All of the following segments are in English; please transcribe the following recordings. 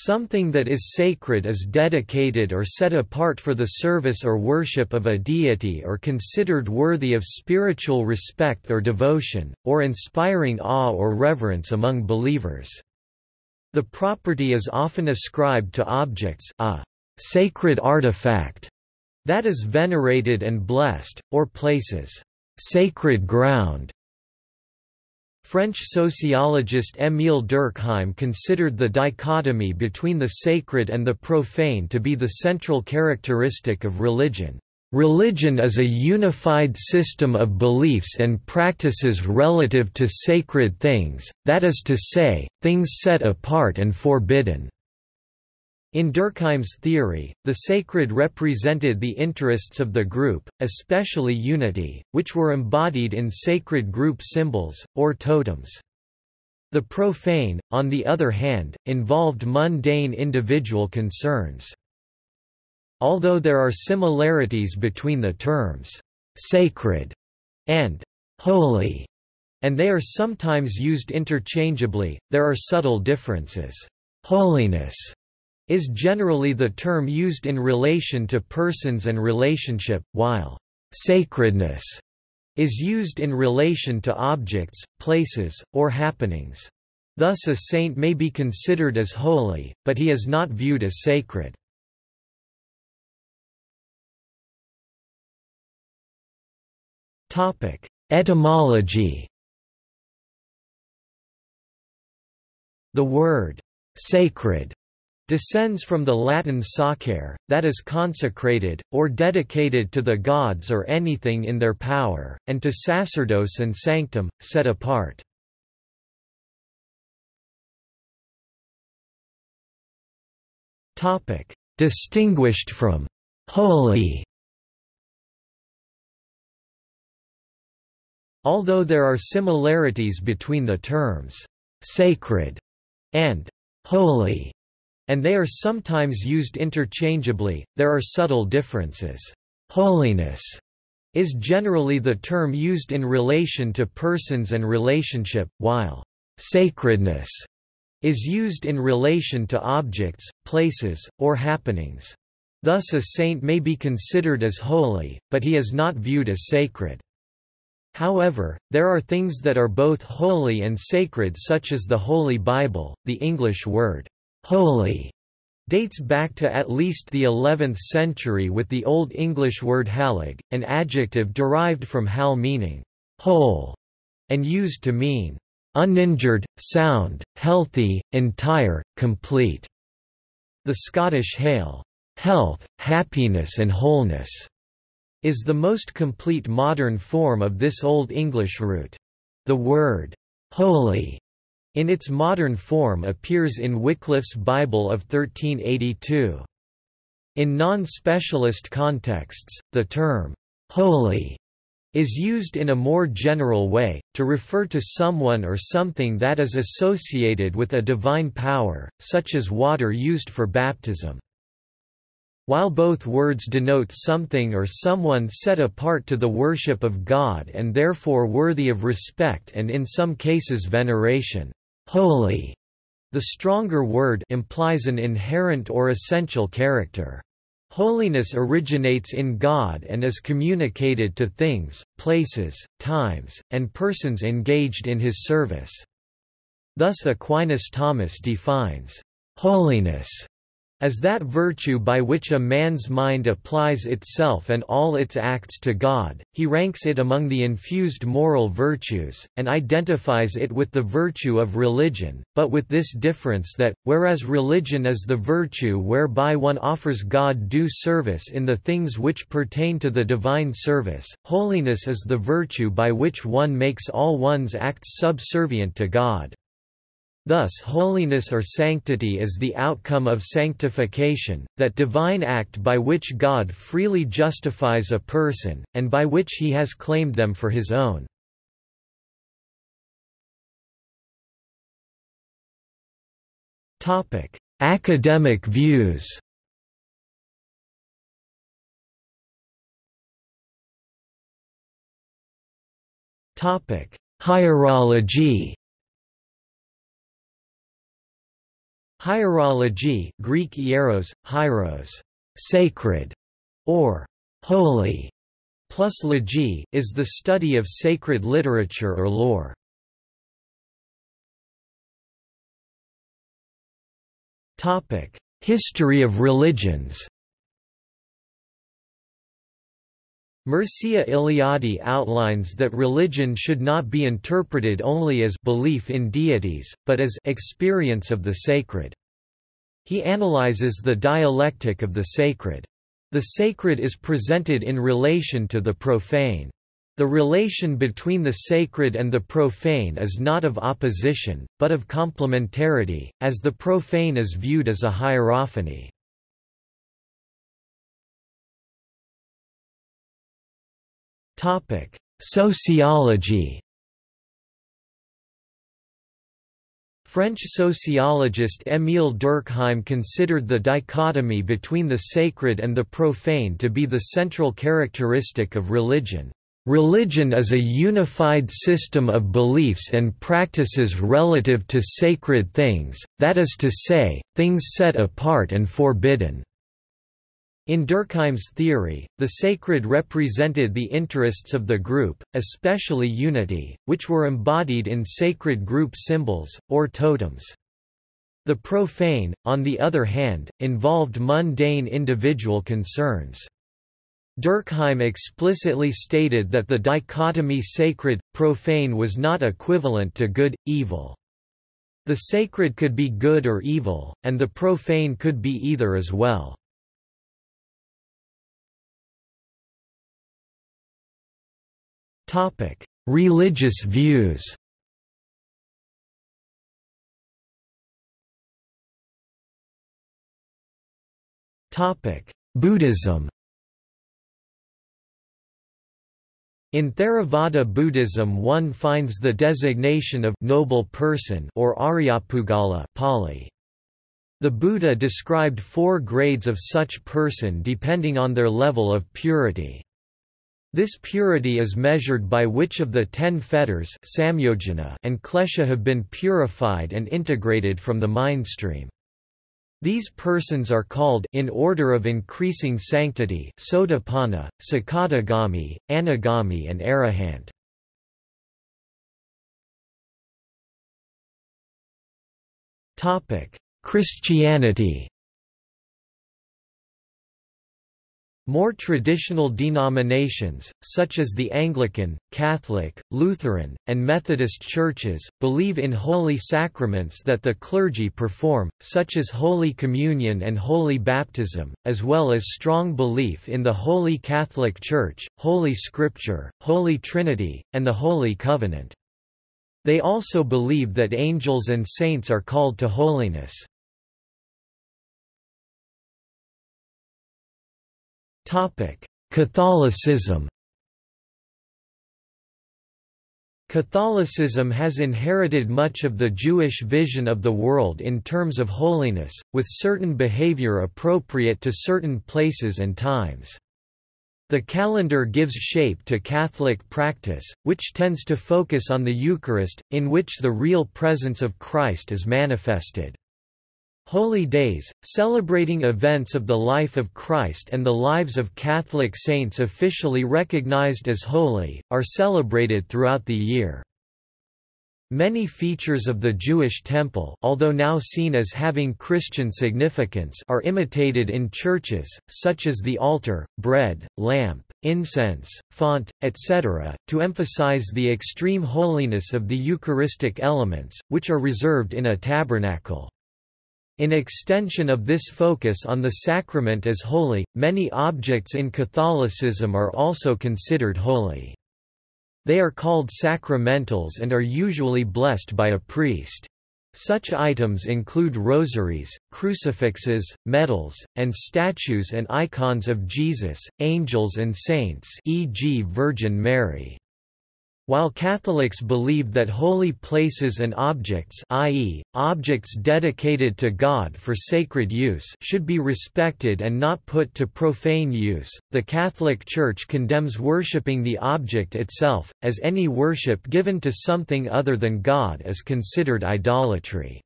Something that is sacred is dedicated or set apart for the service or worship of a deity or considered worthy of spiritual respect or devotion, or inspiring awe or reverence among believers. The property is often ascribed to objects a sacred artifact that is venerated and blessed, or places sacred ground French sociologist Émile Durkheim considered the dichotomy between the sacred and the profane to be the central characteristic of religion. Religion is a unified system of beliefs and practices relative to sacred things, that is to say, things set apart and forbidden. In Durkheim's theory, the sacred represented the interests of the group, especially unity, which were embodied in sacred group symbols, or totems. The profane, on the other hand, involved mundane individual concerns. Although there are similarities between the terms, "'sacred' and "'holy' and they are sometimes used interchangeably, there are subtle differences. Holiness is generally the term used in relation to persons and relationship, while sacredness is used in relation to objects, places, or happenings. Thus a saint may be considered as holy, but he is not viewed as sacred. Etymology The word «sacred» descends from the Latin sacere, that is consecrated, or dedicated to the gods or anything in their power, and to sacerdos and sanctum, set apart. Distinguished from «holy» Although there are similarities between the terms «sacred» and «holy», and they are sometimes used interchangeably, there are subtle differences. Holiness is generally the term used in relation to persons and relationship, while sacredness is used in relation to objects, places, or happenings. Thus a saint may be considered as holy, but he is not viewed as sacred. However, there are things that are both holy and sacred such as the Holy Bible, the English word, holy dates back to at least the 11th century with the Old English word halig, an adjective derived from hal meaning whole, and used to mean uninjured, sound, healthy, entire, complete. The Scottish hale health, happiness and wholeness is the most complete modern form of this Old English root. The word holy in its modern form appears in Wycliffe's Bible of 1382. In non-specialist contexts, the term, "'holy' is used in a more general way, to refer to someone or something that is associated with a divine power, such as water used for baptism. While both words denote something or someone set apart to the worship of God and therefore worthy of respect and in some cases veneration, holy. The stronger word implies an inherent or essential character. Holiness originates in God and is communicated to things, places, times, and persons engaged in his service. Thus Aquinas Thomas defines holiness as that virtue by which a man's mind applies itself and all its acts to God, he ranks it among the infused moral virtues, and identifies it with the virtue of religion, but with this difference that, whereas religion is the virtue whereby one offers God due service in the things which pertain to the divine service, holiness is the virtue by which one makes all one's acts subservient to God. Thus holiness or sanctity is the outcome of sanctification, that divine act by which God freely justifies a person, and by which he has claimed them for his own. Academic views Hierology Hierology Greek hieros, hieros, sacred, or holy, plus logy, is the study of sacred literature or lore. History of religions Mircea Eliade outlines that religion should not be interpreted only as belief in deities, but as experience of the sacred. He analyzes the dialectic of the sacred. The sacred is presented in relation to the profane. The relation between the sacred and the profane is not of opposition, but of complementarity, as the profane is viewed as a hierophany. Topic: Sociology. French sociologist Émile Durkheim considered the dichotomy between the sacred and the profane to be the central characteristic of religion. Religion is a unified system of beliefs and practices relative to sacred things, that is to say, things set apart and forbidden. In Durkheim's theory, the sacred represented the interests of the group, especially unity, which were embodied in sacred group symbols, or totems. The profane, on the other hand, involved mundane individual concerns. Durkheim explicitly stated that the dichotomy sacred-profane was not equivalent to good-evil. The sacred could be good or evil, and the profane could be either as well. Topic: Religious views. Topic: Buddhism. In Theravada Buddhism one finds the designation of noble person or Aryapuggala Pali. The Buddha described four grades of such person depending on their level of purity. This purity is measured by which of the ten fetters and klesha have been purified and integrated from the mind stream. These persons are called in order of increasing sanctity Sotapanna, Sakadagami, Anagami and Arahant. Christianity More traditional denominations, such as the Anglican, Catholic, Lutheran, and Methodist churches, believe in holy sacraments that the clergy perform, such as Holy Communion and Holy Baptism, as well as strong belief in the Holy Catholic Church, Holy Scripture, Holy Trinity, and the Holy Covenant. They also believe that angels and saints are called to holiness. Catholicism Catholicism has inherited much of the Jewish vision of the world in terms of holiness, with certain behavior appropriate to certain places and times. The calendar gives shape to Catholic practice, which tends to focus on the Eucharist, in which the real presence of Christ is manifested. Holy Days, celebrating events of the life of Christ and the lives of Catholic saints officially recognized as holy, are celebrated throughout the year. Many features of the Jewish temple although now seen as having Christian significance are imitated in churches, such as the altar, bread, lamp, incense, font, etc., to emphasize the extreme holiness of the Eucharistic elements, which are reserved in a tabernacle. In extension of this focus on the sacrament as holy, many objects in Catholicism are also considered holy. They are called sacramentals and are usually blessed by a priest. Such items include rosaries, crucifixes, medals, and statues and icons of Jesus, angels and saints e.g. Virgin Mary. While Catholics believe that holy places and objects i.e., objects dedicated to God for sacred use should be respected and not put to profane use, the Catholic Church condemns worshipping the object itself, as any worship given to something other than God is considered idolatry.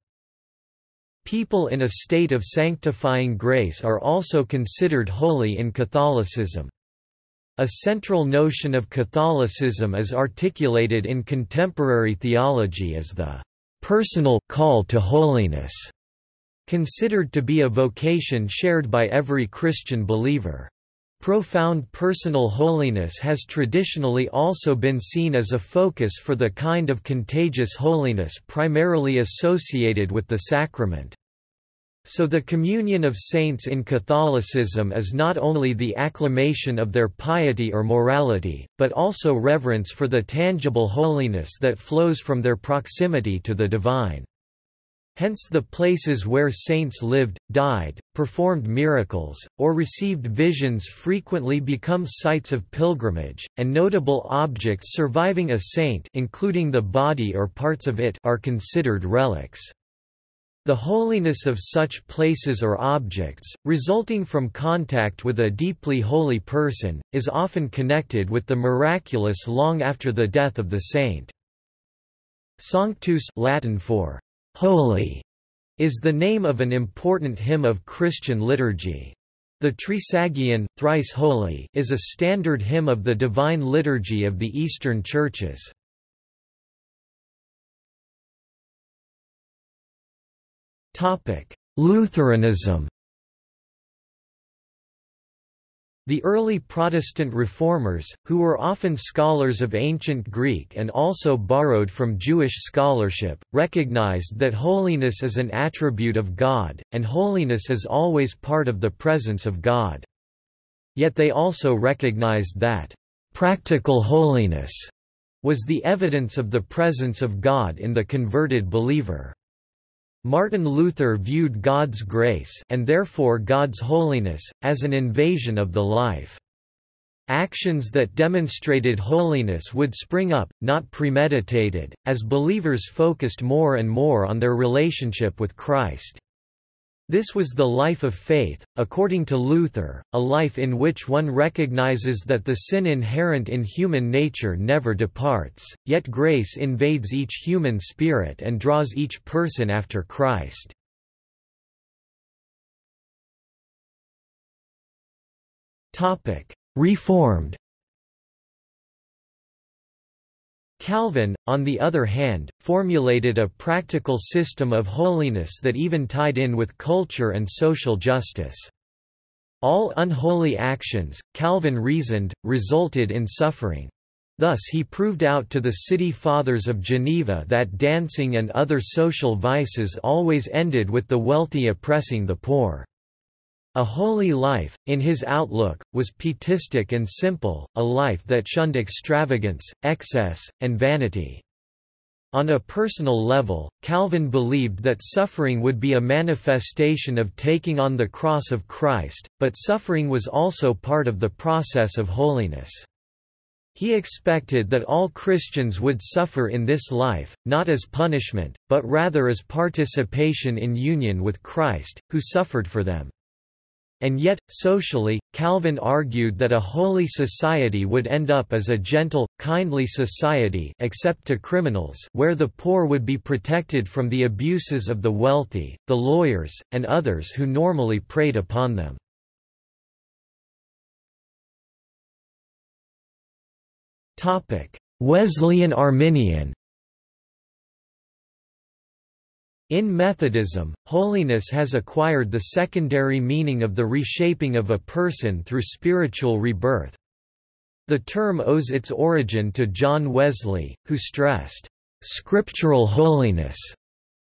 People in a state of sanctifying grace are also considered holy in Catholicism. A central notion of Catholicism is articulated in contemporary theology as the personal call to holiness, considered to be a vocation shared by every Christian believer. Profound personal holiness has traditionally also been seen as a focus for the kind of contagious holiness primarily associated with the sacrament. So the communion of saints in Catholicism is not only the acclamation of their piety or morality, but also reverence for the tangible holiness that flows from their proximity to the divine. Hence the places where saints lived, died, performed miracles, or received visions frequently become sites of pilgrimage, and notable objects surviving a saint including the body or parts of it are considered relics. The holiness of such places or objects, resulting from contact with a deeply holy person, is often connected with the miraculous long after the death of the saint. Sanctus Latin for Holy is the name of an important hymn of Christian liturgy. The Trisagion, thrice holy, is a standard hymn of the Divine Liturgy of the Eastern Churches. Lutheranism The early Protestant reformers, who were often scholars of ancient Greek and also borrowed from Jewish scholarship, recognized that holiness is an attribute of God, and holiness is always part of the presence of God. Yet they also recognized that, "...practical holiness," was the evidence of the presence of God in the converted believer. Martin Luther viewed God's grace and therefore God's holiness, as an invasion of the life. Actions that demonstrated holiness would spring up, not premeditated, as believers focused more and more on their relationship with Christ. This was the life of faith, according to Luther, a life in which one recognizes that the sin inherent in human nature never departs, yet grace invades each human spirit and draws each person after Christ. Reformed Calvin, on the other hand, formulated a practical system of holiness that even tied in with culture and social justice. All unholy actions, Calvin reasoned, resulted in suffering. Thus he proved out to the city fathers of Geneva that dancing and other social vices always ended with the wealthy oppressing the poor. A holy life, in his outlook, was pietistic and simple, a life that shunned extravagance, excess, and vanity. On a personal level, Calvin believed that suffering would be a manifestation of taking on the cross of Christ, but suffering was also part of the process of holiness. He expected that all Christians would suffer in this life, not as punishment, but rather as participation in union with Christ, who suffered for them. And yet, socially, Calvin argued that a holy society would end up as a gentle, kindly society except to criminals where the poor would be protected from the abuses of the wealthy, the lawyers, and others who normally preyed upon them. Wesleyan Arminian In Methodism, holiness has acquired the secondary meaning of the reshaping of a person through spiritual rebirth. The term owes its origin to John Wesley, who stressed, "...scriptural holiness",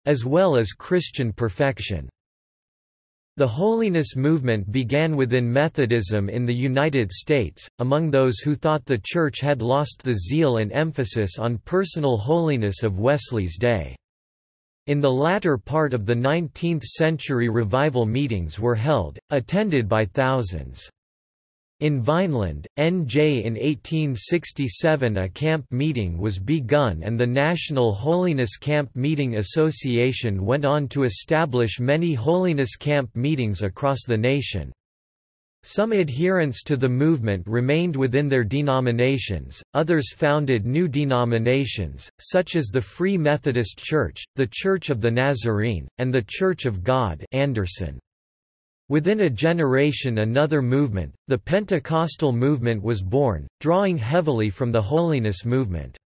as well as Christian perfection. The holiness movement began within Methodism in the United States, among those who thought the Church had lost the zeal and emphasis on personal holiness of Wesley's day. In the latter part of the 19th-century revival meetings were held, attended by thousands. In Vineland, NJ in 1867 a camp meeting was begun and the National Holiness Camp Meeting Association went on to establish many holiness camp meetings across the nation. Some adherents to the movement remained within their denominations, others founded new denominations, such as the Free Methodist Church, the Church of the Nazarene, and the Church of God Anderson. Within a generation another movement, the Pentecostal movement was born, drawing heavily from the holiness movement.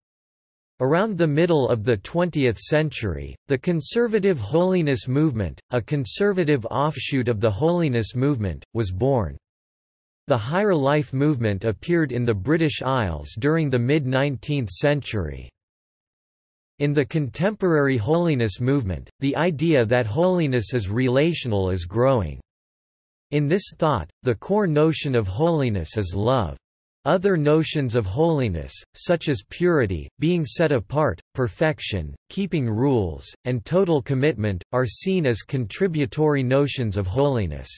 Around the middle of the 20th century, the conservative holiness movement, a conservative offshoot of the holiness movement, was born. The Higher Life movement appeared in the British Isles during the mid-19th century. In the contemporary holiness movement, the idea that holiness is relational is growing. In this thought, the core notion of holiness is love. Other notions of holiness, such as purity, being set apart, perfection, keeping rules, and total commitment, are seen as contributory notions of holiness.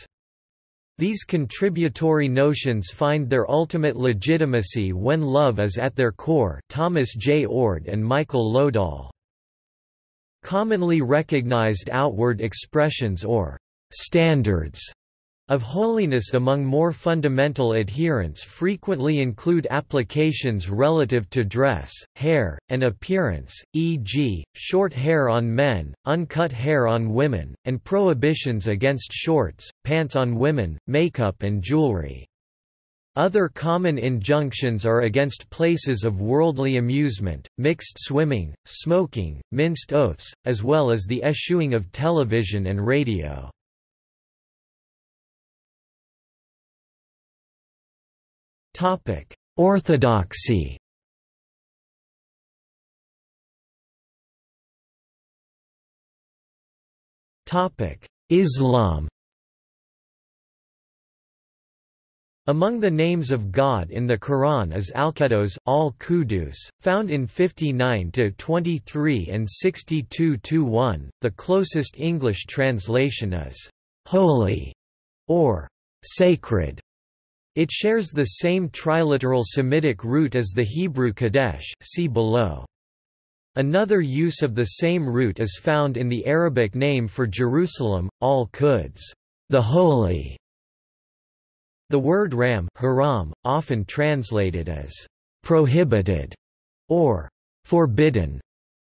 These contributory notions find their ultimate legitimacy when love is at their core Thomas J. Oord and Michael Lodahl. Commonly recognized outward expressions or standards of holiness among more fundamental adherents frequently include applications relative to dress, hair, and appearance, e.g., short hair on men, uncut hair on women, and prohibitions against shorts, pants on women, makeup and jewelry. Other common injunctions are against places of worldly amusement, mixed swimming, smoking, minced oaths, as well as the eschewing of television and radio. Orthodoxy. Topic: Islam. Among the names of God in the Quran is Al-Qudus, Al-Qudus, found in 59-23 and 62-1. The closest English translation is holy or sacred. It shares the same triliteral Semitic root as the Hebrew Kadesh see below. Another use of the same root is found in the Arabic name for Jerusalem, al-Quds, the holy. The word ram haram, often translated as prohibited or forbidden,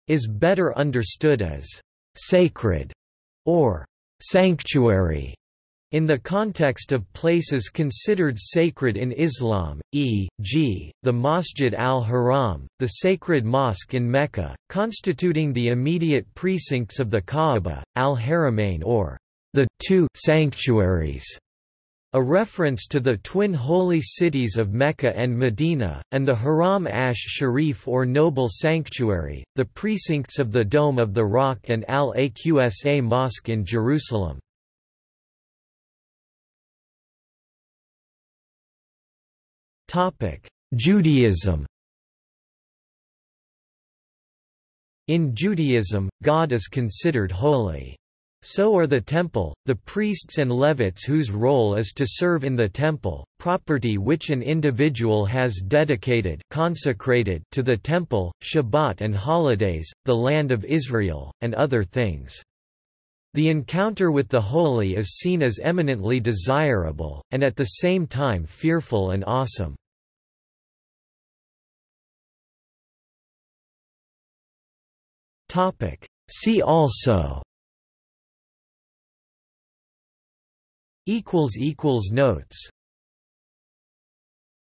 is better understood as sacred or sanctuary. In the context of places considered sacred in Islam, e.g., the Masjid al-Haram, the sacred mosque in Mecca, constituting the immediate precincts of the Kaaba, al-Haramain or the two sanctuaries, a reference to the twin holy cities of Mecca and Medina, and the Haram Ash Sharif or Noble Sanctuary, the precincts of the Dome of the Rock and Al-Aqsa Mosque in Jerusalem. Judaism In Judaism, God is considered holy. So are the temple, the priests and Levites whose role is to serve in the temple, property which an individual has dedicated consecrated to the temple, Shabbat and holidays, the land of Israel, and other things. The encounter with the holy is seen as eminently desirable, and at the same time fearful and awesome. See also Notes